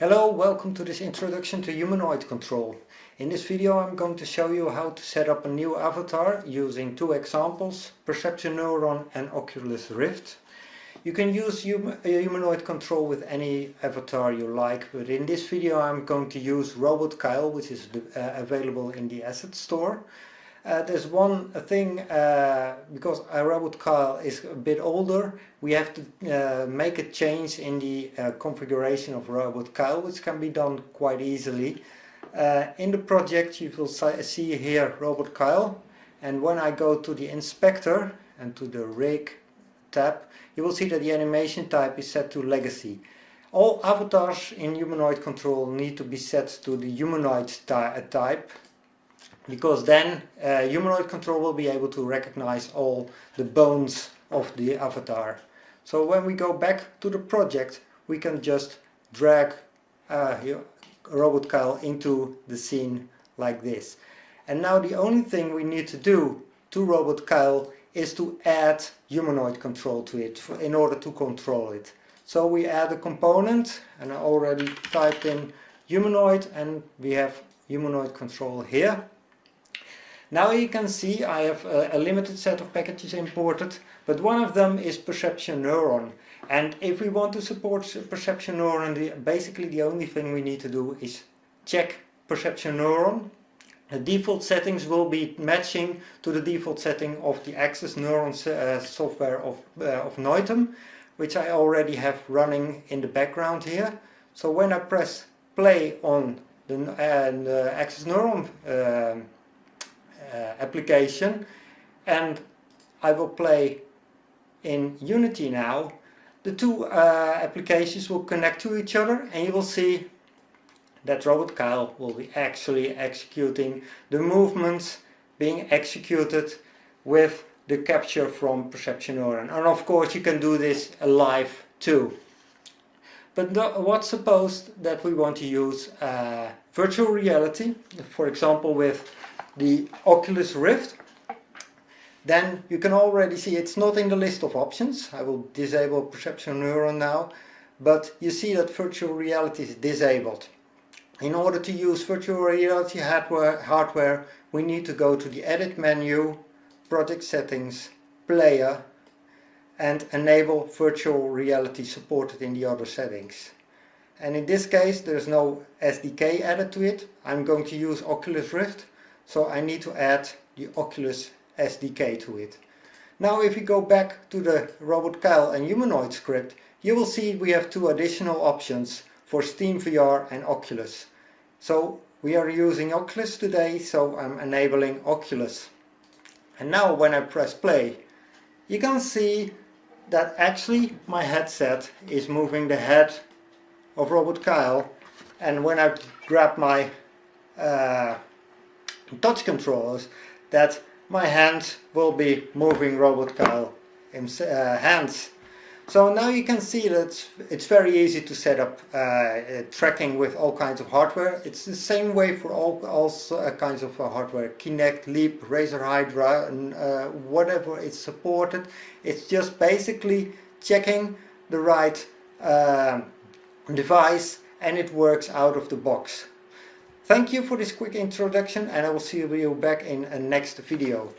Hello, welcome to this introduction to humanoid control. In this video I'm going to show you how to set up a new avatar using two examples, Perception Neuron and Oculus Rift. You can use hum humanoid control with any avatar you like, but in this video I'm going to use Robot Kyle, which is uh, available in the asset store. Uh, there's one thing, uh, because robot Kyle is a bit older, we have to uh, make a change in the uh, configuration of robot Kyle, which can be done quite easily. Uh, in the project you will see here robot Kyle, and when I go to the inspector and to the rig tab, you will see that the animation type is set to legacy. All avatars in humanoid control need to be set to the humanoid type because then uh, humanoid control will be able to recognize all the bones of the avatar. So when we go back to the project we can just drag uh, Robot Kyle into the scene like this. And now the only thing we need to do to Robot Kyle is to add humanoid control to it in order to control it. So we add a component and I already typed in humanoid and we have humanoid control here. Now you can see I have a, a, limited set of packages imported, but one of them is Perception Neuron. And if we want to support Perception Neuron, the, basically the only thing we need to do is check Perception Neuron. The default settings will be matching to the default setting of the Axis Neuron uh, software of, uh, of Noitom, which I already have running in the background here. So when I press play on the, uh, the Axis Neuron um, uh, application and I will play in Unity now the two uh, applications will connect to each other and you will see that Robot Kyle will be actually executing the movements being executed with the capture from Perception Neuron. And of course you can do this live too. But what's supposed that we want to use uh, virtual reality, for example with the Oculus Rift, then you can already see it's not in the list of options. I will disable Perception Neuron now, but you see that virtual reality is disabled. In order to use virtual reality hardware, hardware we need to go to the edit menu, project settings, player and enable virtual reality supported in the other settings. And in this case there's no SDK added to it. I'm going to use Oculus Rift so I need to add the Oculus SDK to it. Now if we go back to the Robot Kyle and Humanoid script, you will see we have two additional options for SteamVR and Oculus. So we are using Oculus today, so I'm enabling Oculus. And now when I press play, you can see that actually my headset is moving the head of Robot Kyle and when I grab my uh, touch controllers that my hands will be moving Robot Kyle uh, hands. So now you can see that it's very easy to set up uh, uh, tracking with all kinds of hardware. It's the same way for all, all uh, kinds of uh, hardware. Kinect, Leap, Razer Hydra, and, uh, whatever it's supported. It's just basically checking the right device and it works out of the box. Thank you for this quick introduction and I will see you back in a next video.